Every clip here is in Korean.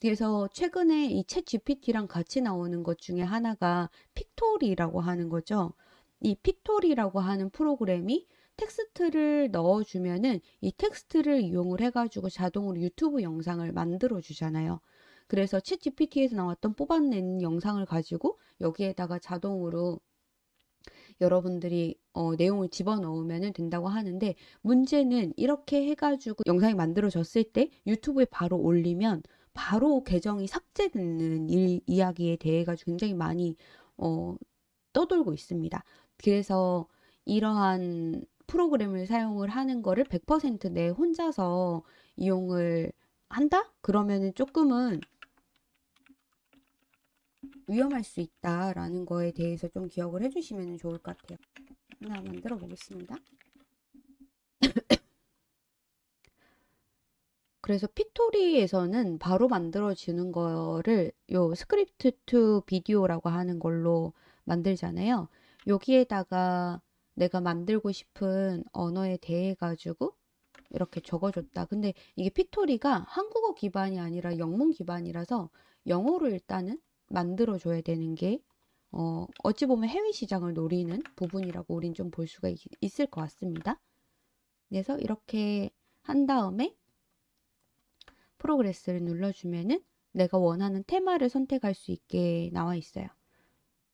그래서 최근에 이 챗 GPT랑 같이 나오는 것 중에 하나가 Pictory라고 하는 거죠. 이 Pictory라고 하는 프로그램이 텍스트를 넣어주면은 이 텍스트를 이용을 해가지고 자동으로 유튜브 영상을 만들어 주잖아요. 그래서 챗 GPT에서 나왔던 뽑아낸 영상을 가지고 여기에다가 자동으로 여러분들이 어, 내용을 집어넣으면 된다고 하는데 문제는 이렇게 해가지고 영상이 만들어졌을 때 유튜브에 바로 올리면 바로 계정이 삭제되는 일, 이야기에 대해 가지고 굉장히 많이 어, 떠돌고 있습니다. 그래서 이러한 프로그램을 사용을 하는 거를 100%내 혼자서 이용을 한다? 그러면은 조금은 위험할 수 있다라는 거에 대해서 좀 기억을 해주시면 좋을 것 같아요. 하나 만들어 보겠습니다. 그래서 Pictory에서는 바로 만들어지는 거를 요 script to video라고 하는 걸로 만들잖아요. 여기에다가 내가 만들고 싶은 언어에 대해 가지고 이렇게 적어줬다. 근데 이게 Pictory가 한국어 기반이 아니라 영문 기반이라서 영어로 일단은 만들어줘야 되는 게 어, 어찌 보면 해외 시장을 노리는 부분이라고 우린 좀 볼 수가 있, 을것 같습니다. 그래서 이렇게 한 다음에 프로그레스를 눌러주면은 내가 원하는 테마를 선택할 수 있게 나와 있어요.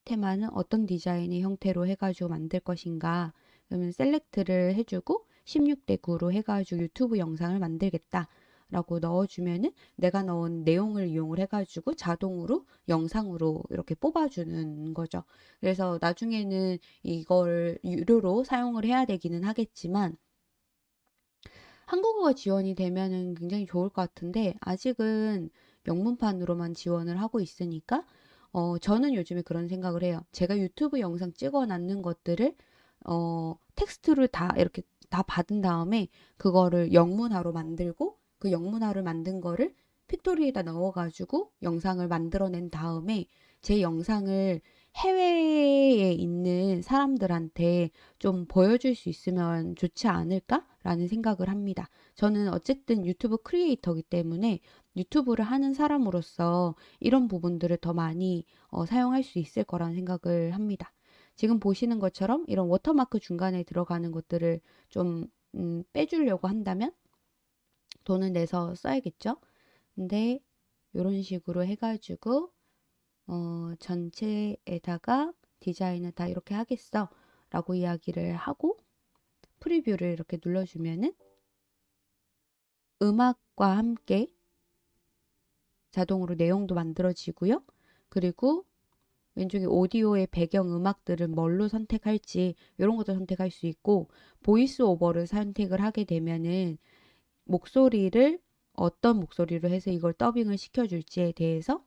테마는 어떤 디자인의 형태로 해가지고 만들 것인가 그러면 셀렉트를 해주고 16대 9로 해가지고 유튜브 영상을 만들겠다 라고 넣어주면은 내가 넣은 내용을 이용을 해가지고 자동으로 영상으로 이렇게 뽑아주는 거죠. 그래서 나중에는 이걸 유료로 사용을 해야 되기는 하겠지만 한국어가 지원이 되면은 굉장히 좋을 것 같은데 아직은 영문판으로만 지원을 하고 있으니까 어, 저는 요즘에 그런 생각을 해요. 제가 유튜브 영상 찍어 놨는 것들을 어, 텍스트를 다 이렇게 다 받은 다음에 그거를 영문화로 만들고 그 영문화를 만든 거를 픽토리에다 넣어가지고 영상을 만들어낸 다음에 제 영상을 해외에 있는 사람들한테 좀 보여줄 수 있으면 좋지 않을까라는 생각을 합니다. 저는 어쨌든 유튜브 크리에이터이기 때문에 유튜브를 하는 사람으로서 이런 부분들을 더 많이 어, 사용할 수 있을 거라는 생각을 합니다. 지금 보시는 것처럼 이런 워터마크 중간에 들어가는 것들을 좀 음, 빼주려고 한다면 돈을 내서 써야겠죠. 근데 이런 식으로 해가지고 어, 전체에다가 디자인을 다 이렇게 하겠어 라고 이야기를 하고 preview를 이렇게 눌러주면은 음악과 함께 자동으로 내용도 만들어지고요. 그리고 왼쪽에 오디오의 배경 음악들은 뭘로 선택할지 이런 것도 선택할 수 있고 voice over를 선택을 하게 되면은 목소리를 어떤 목소리로 해서 이걸 더빙을 시켜줄지에 대해서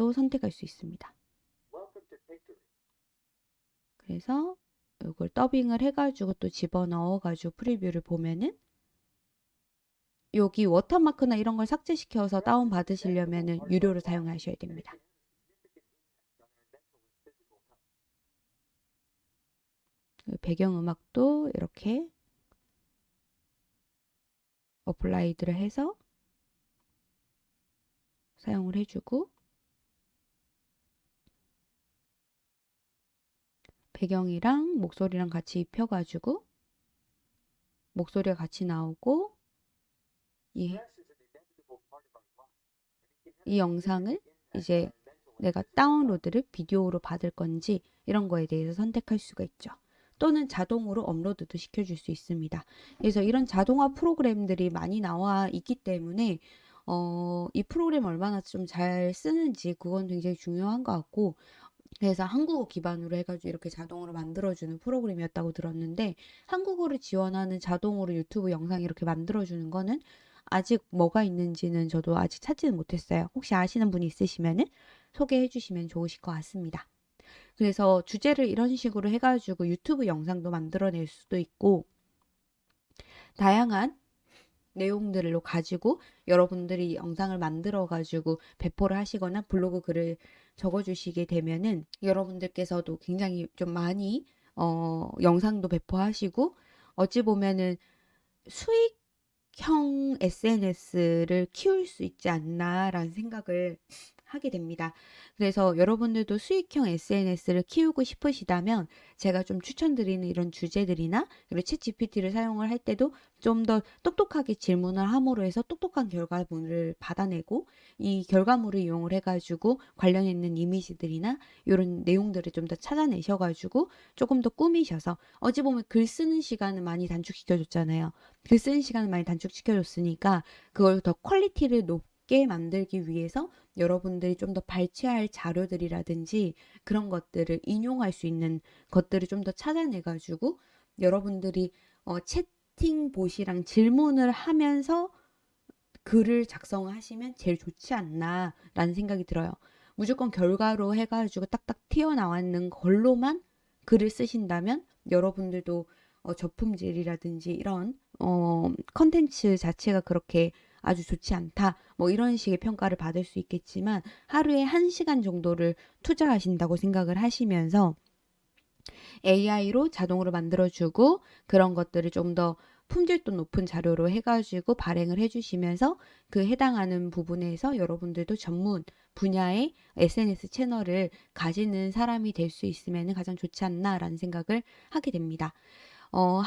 또 선택할 수 있습니다. 그래서 이걸 더빙을 해가지고 또 집어넣어가지고 프리뷰를 보면은 여기 워터마크나 이런 걸 삭제시켜서 다운받으시려면 유료로 사용하셔야 됩니다. 배경음악도 이렇게 applied를 해서 사용을 해주고 배경이랑 목소리랑 같이 입혀가지고 목소리가 같이 나오고 이, 이 영상을 이제 내가 다운로드를 비디오로 받을 건지 이런 거에 대해서 선택할 수가 있죠. 또는 자동으로 업로드도 시켜줄 수 있습니다. 그래서 이런 자동화 프로그램들이 많이 나와 있기 때문에 어, 이 프로그램 얼마나 좀 잘 쓰는지 그건 굉장히 중요한 것 같고 그래서 한국어 기반으로 해가지고 이렇게 자동으로 만들어주는 프로그램이었다고 들었는데 한국어를 지원하는 자동으로 유튜브 영상 이렇게 만들어주는 거는 아직 뭐가 있는지는 저도 아직 찾지는 못했어요. 혹시 아시는 분이 있으시면 소개해 주시면 좋으실 것 같습니다. 그래서 주제를 이런 식으로 해가지고 유튜브 영상도 만들어낼 수도 있고 다양한 내용들로 가지고 여러분들이 영상을 만들어 가지고 배포를 하시거나 블로그 글을 적어 주시게 되면은 여러분들께서도 굉장히 좀 많이 어, 영상도 배포하시고 어찌 보면은 수익 수익형 SNS를 키울 수 있지 않나라는 생각을 하게 됩니다. 그래서 여러분들도 수익형 SNS를 키우고 싶으시다면 제가 좀 추천드리는 이런 주제들이나 그리고 챗GPT를 사용을 할 때도 좀 더 똑똑하게 질문을 함으로 해서 똑똑한 결과물을 받아내고 이 결과물을 이용을 해가지고 관련 있는 이미지들이나 이런 내용들을 좀 더 찾아내셔가지고 조금 더 꾸미셔서 어찌 보면 글 쓰는 시간을 많이 단축시켜줬잖아요. 글 쓰는 시간을 많이 단축시켜줬으니까 그걸 더 quality를 높게 만들기 위해서 여러분들이 좀 더 발췌할 자료들이라든지 그런 것들을 인용할 수 있는 것들을 좀 더 찾아내가지고 여러분들이 어, 채팅봇이랑 질문을 하면서 글을 작성하시면 제일 좋지 않나라는 생각이 들어요. 무조건 결과로 해가지고 딱딱 튀어나왔는 걸로만 글을 쓰신다면 여러분들도 어, 저품질이라든지 이런 어, 컨텐츠 자체가 그렇게 아주 좋지 않다. 뭐 이런 식의 평가를 받을 수 있겠지만 하루에 한시간 정도를 투자하신다고 생각을 하시면서 AI로 자동으로 만들어주고 그런 것들을 좀 더 품질도 높은 자료로 해가지고 발행을 해주시면서 그 해당하는 부분에서 여러분들도 전문 분야의 SNS 채널을 가지는 사람이 될 수 있으면 가장 좋지 않나라는 생각을 하게 됩니다. 어,